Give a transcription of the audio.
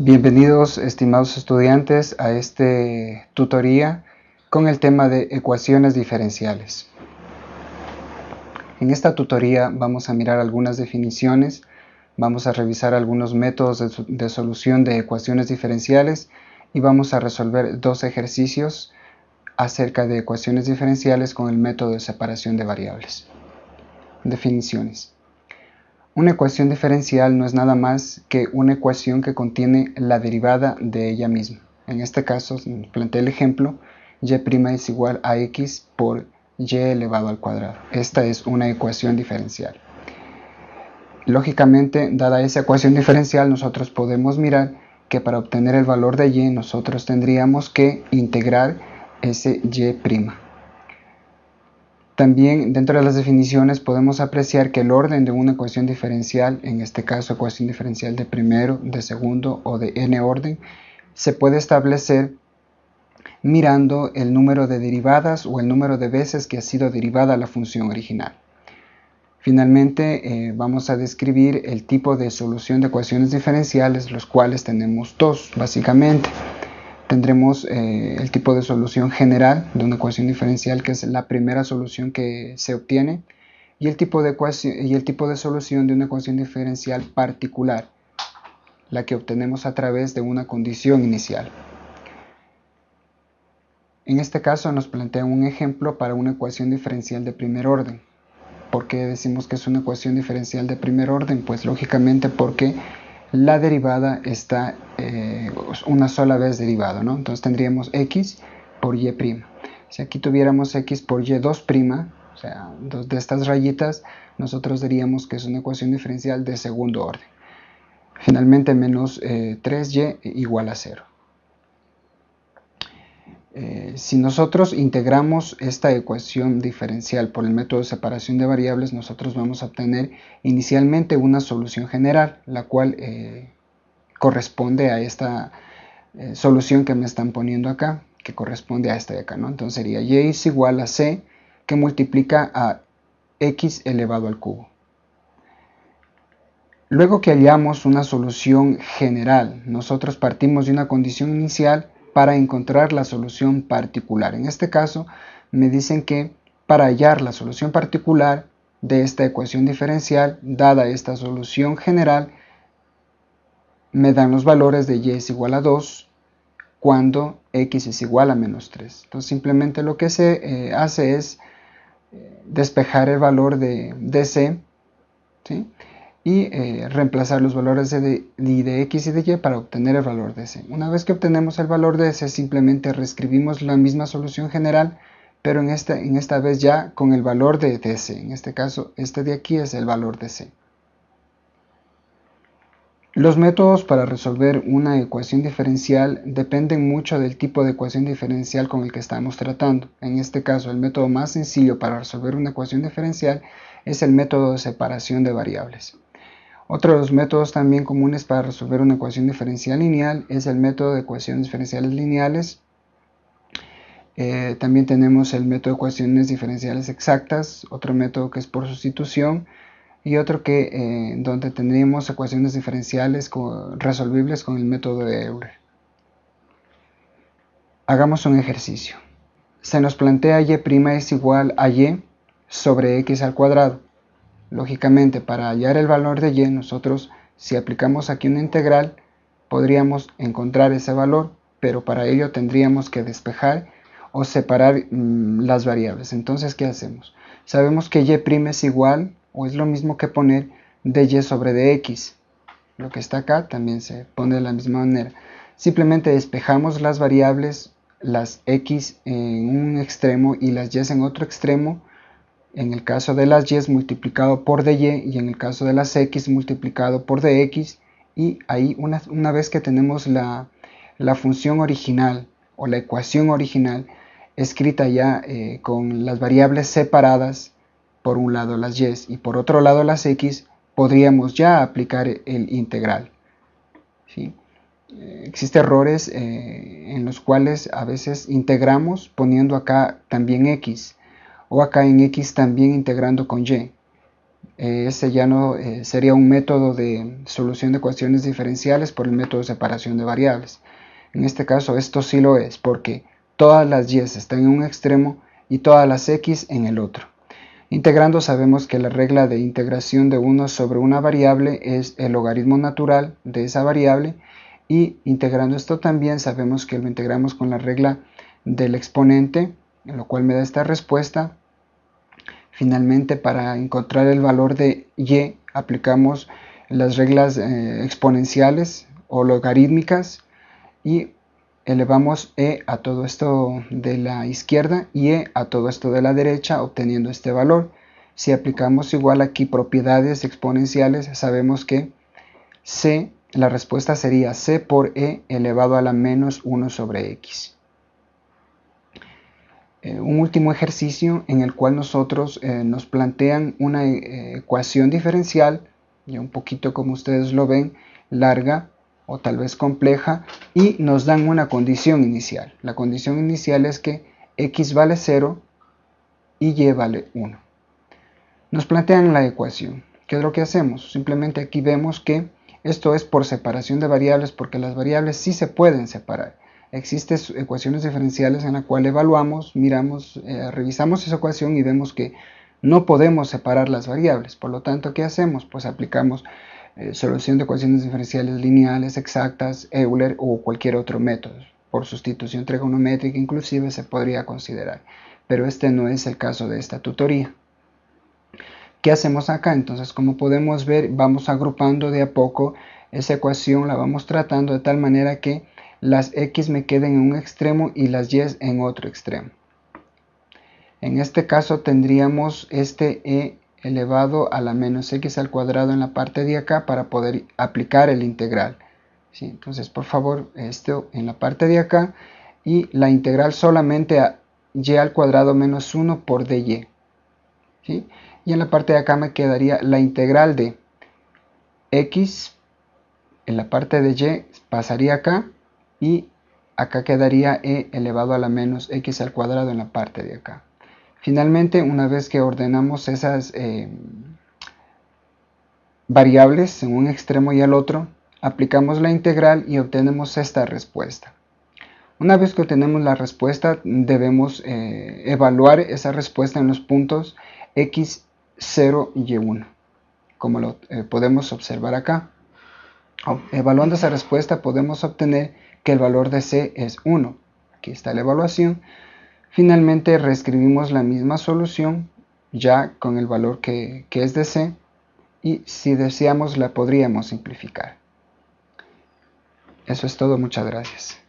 Bienvenidos estimados estudiantes a este tutoría con el tema de ecuaciones diferenciales. En esta tutoría vamos a mirar algunas definiciones, vamos a revisar algunos métodos de, de solución de ecuaciones diferenciales y vamos a resolver dos ejercicios acerca de ecuaciones diferenciales con el método de separación de variables. Definiciones. Una ecuación diferencial no es nada más que una ecuación que contiene la derivada de ella misma. En este caso, planteé el ejemplo, y' es igual a x por y elevado al cuadrado. Esta es una ecuación diferencial. Lógicamente, dada esa ecuación diferencial, nosotros podemos mirar que para obtener el valor de y, nosotros tendríamos que integrar ese y'. También dentro de las definiciones podemos apreciar que el orden de una ecuación diferencial, en este caso ecuación diferencial de primero, de segundo o de n orden, se puede establecer mirando el número de derivadas o el número de veces que ha sido derivada la función original. Finalmente eh, vamos a describir el tipo de solución de ecuaciones diferenciales, los cuales tenemos dos básicamente tendremos eh, el tipo de solución general de una ecuación diferencial, que es la primera solución que se obtiene, y el tipo de, ecuación, y el tipo de solución de una ecuación diferencial particular, la que obtenemos a través de una condición inicial. En este caso nos plantea un ejemplo para una ecuación diferencial de primer orden. ¿Por qué decimos que es una ecuación diferencial de primer orden? Pues lógicamente porque la derivada está eh, una sola vez derivado, ¿no? Entonces tendríamos x por y'. Si aquí tuviéramos x por y2', o sea, dos de estas rayitas, nosotros diríamos que es una ecuación diferencial de segundo orden. Finalmente, menos 3y eh, igual a 0. Eh, si nosotros integramos esta ecuación diferencial por el método de separación de variables, nosotros vamos a obtener inicialmente una solución general, la cual eh, corresponde a esta eh, solución que me están poniendo acá, que corresponde a esta de acá. Entonces sería y es igual a c, que multiplica a x elevado al cubo. Luego que hallamos una solución general, nosotros partimos de una condición inicial para encontrar la solución particular. En este caso me dicen que para hallar la solución particular de esta ecuación diferencial, dada esta solución general, me dan los valores de y es igual a 2 cuando x es igual a menos 3. Entonces simplemente lo que se eh, hace es eh, despejar el valor de, de c, ¿sí? Y eh, reemplazar los valores de, de, x y de y para obtener el valor de c. Una vez que obtenemos el valor de c, simplemente reescribimos la misma solución general, pero en esta, en esta vez ya con el valor de, de c. En este caso, este de aquí es el valor de c. Los métodos para resolver una ecuación diferencial dependen mucho del tipo de ecuación diferencial con el que estamos tratando. En este caso, el método más sencillo para resolver una ecuación diferencial es el método de separación de variables. Otro de los métodos también comunes para resolver una ecuación diferencial lineal es el método de ecuaciones diferenciales lineales. Eh, también tenemos el método de ecuaciones diferenciales exactas, otro método que es por sustitución y otro que eh, donde tendríamos ecuaciones diferenciales resolvibles con el método de Euler. Hagamos un ejercicio. Se nos plantea y' es igual a y sobre x al cuadrado. Lógicamente, para hallar el valor de y, nosotros, si aplicamos aquí una integral, podríamos encontrar ese valor, pero para ello tendríamos que despejar o separar mm, las variables. Entonces, ¿qué hacemos? Sabemos que y' es igual, o es lo mismo que poner dy sobre dx. Lo que está acá también se pone de la misma manera. Simplemente despejamos las variables, las x en un extremo y las y en otro extremo, en el caso de las y multiplicado por dy y en el caso de las x multiplicado por dx y ahí una, vez que tenemos la, función original o la ecuación original escrita ya eh, con las variables separadas por un lado las y y por otro lado las x podríamos ya aplicar el integral ¿sí? Existen errores eh, en los cuales a veces integramos poniendo acá también x o acá en x también integrando con y. eh, ese ya no eh, sería un método de solución de ecuaciones diferenciales por el método de separación de variables. En este caso esto sí lo es porque todas las y están en un extremo y todas las x en el otro. Integrando sabemos que la regla de integración de 1 sobre una variable es el logaritmo natural de esa variable y integrando esto también sabemos que lo integramos con la regla del exponente, lo cual me da esta respuesta Finalmente, para encontrar el valor de y, aplicamos las reglas eh, exponenciales o logarítmicas y elevamos e a todo esto de la izquierda y e a todo esto de la derecha obteniendo este valor. Si aplicamos igual aquí propiedades exponenciales, sabemos que c, la respuesta sería c por e elevado a la menos 1 sobre x. Eh, un último ejercicio en el cual nosotros eh, nos plantean una eh, ecuación diferencial, y un poquito como ustedes lo ven, larga o tal vez compleja, y nos dan una condición inicial. La condición inicial es que x vale 0 y y vale 1. Nos plantean la ecuación. ¿Qué es lo que hacemos? Simplemente aquí vemos que esto es por separación de variables porque las variables sí se pueden separar existen ecuaciones diferenciales en la cual evaluamos, miramos, eh, revisamos esa ecuación y vemos que no podemos separar las variables. Por lo tanto, ¿qué hacemos? Pues aplicamos eh, solución de ecuaciones diferenciales lineales, exactas, Euler o cualquier otro método. Por sustitución trigonométrica inclusive se podría considerar. Pero este no es el caso de esta tutoría. ¿Qué hacemos acá? Entonces, como podemos ver, vamos agrupando de a poco esa ecuación, la vamos tratando de tal manera que las x me queden en un extremo y las y en otro extremo. En este caso tendríamos este e elevado a la menos x al cuadrado en la parte de acá para poder aplicar el integral. ¿Sí? Entonces, por favor, esto en la parte de acá y la integral solamente a y al cuadrado menos 1 por dy. ¿Sí? Y en la parte de acá me quedaría la integral de x en la parte de y pasaría acá y acá quedaría e elevado a la menos x al cuadrado en la parte de acá. Finalmente, una vez que ordenamos esas eh, variables en un extremo y al otro, aplicamos la integral y obtenemos esta respuesta. Una vez que obtenemos la respuesta, debemos eh, evaluar esa respuesta en los puntos x, 0 y 1, como lo eh, podemos observar acá. Evaluando esa respuesta podemos obtener que el valor de C es 1. Aquí está la evaluación. Finalmente reescribimos la misma solución ya con el valor que, que es de C y si deseamos la podríamos simplificar. Eso es todo, muchas gracias.